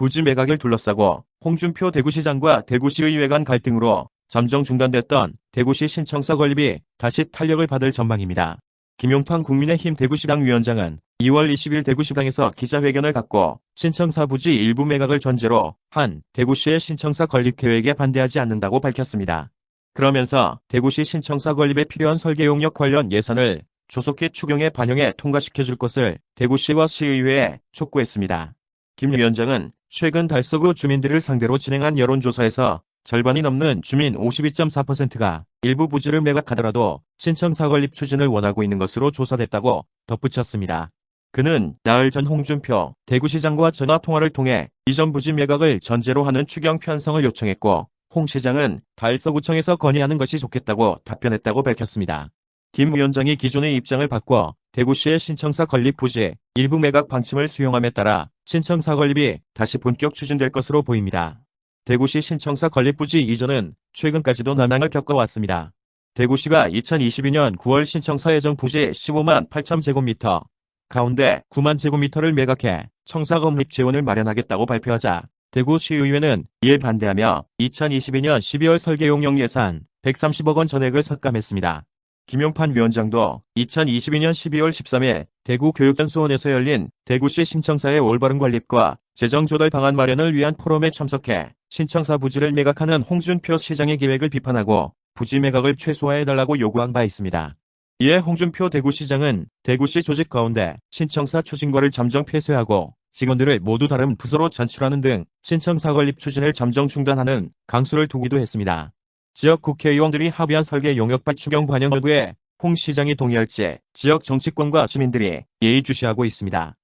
부지 매각을 둘러싸고 홍준표 대구시장과 대구시의회 간 갈등으로 잠정 중단됐던 대구시 신청서 건립이 다시 탄력을 받을 전망입니다. 김용판 국민의힘 대구시당 위원장은 2월 20일 대구시당에서 기자회견을 갖고 신청사 부지 일부 매각을 전제로 한 대구시의 신청사 건립 계획에 반대하지 않는다고 밝혔습니다. 그러면서 대구시 신청사 건립에 필요한 설계 용역 관련 예산을 조속히 추경에 반영해 통과시켜줄 것을 대구시와 시의회에 촉구했습니다. 김 위원장은 최근 달서구 주민들을 상대로 진행한 여론조사에서 절반이 넘는 주민 52.4%가 일부 부지를 매각하더라도 신청사 건립 추진을 원하고 있는 것으로 조사됐다고 덧붙였습니다. 그는 나흘 전 홍준표 대구시장과 전화통화를 통해 이전 부지 매각을 전제로 하는 추경 편성을 요청했고 홍 시장은 달서구청에서 건의하는 것이 좋겠다고 답변했다고 밝혔습니다. 김 위원장이 기존의 입장을 바꿔 대구시의 신청사 건립 부지 일부 매각 방침을 수용함에 따라 신청사 건립이 다시 본격 추진될 것으로 보입니다. 대구시 신청사 건립 부지 이전은 최근까지도 난항을 겪어왔습니다. 대구시가 2022년 9월 신청사 예정 부지 15만 8천 제곱미터 가운데 9만 제곱미터를 매각해 청사 건립 재원을 마련하겠다고 발표하자 대구시의회는 이에 반대하며 2022년 12월 설계용역 예산 130억 원 전액을 삭감했습니다. 김용판 위원장도 2022년 12월 13일 대구 교육연수원에서 열린 대구시 신청사의 올바른 관립과 재정 조달 방안 마련을 위한 포럼에 참석해 신청사 부지를 매각하는 홍준표 시장의 계획을 비판하고 부지 매각을 최소화해달라고 요구한 바 있습니다. 이에 홍준표 대구시장은 대구시 조직 가운데 신청사 추진과를 잠정 폐쇄하고 직원들을 모두 다른 부서로 전출하는 등 신청사 건립 추진을 잠정 중단하는 강수를 두기도 했습니다. 지역 국회의원들이 합의한 설계 용역밭 추경 반영 여부에 홍 시장이 동의할지 지역 정치권과 주민들이 예의주시하고 있습니다.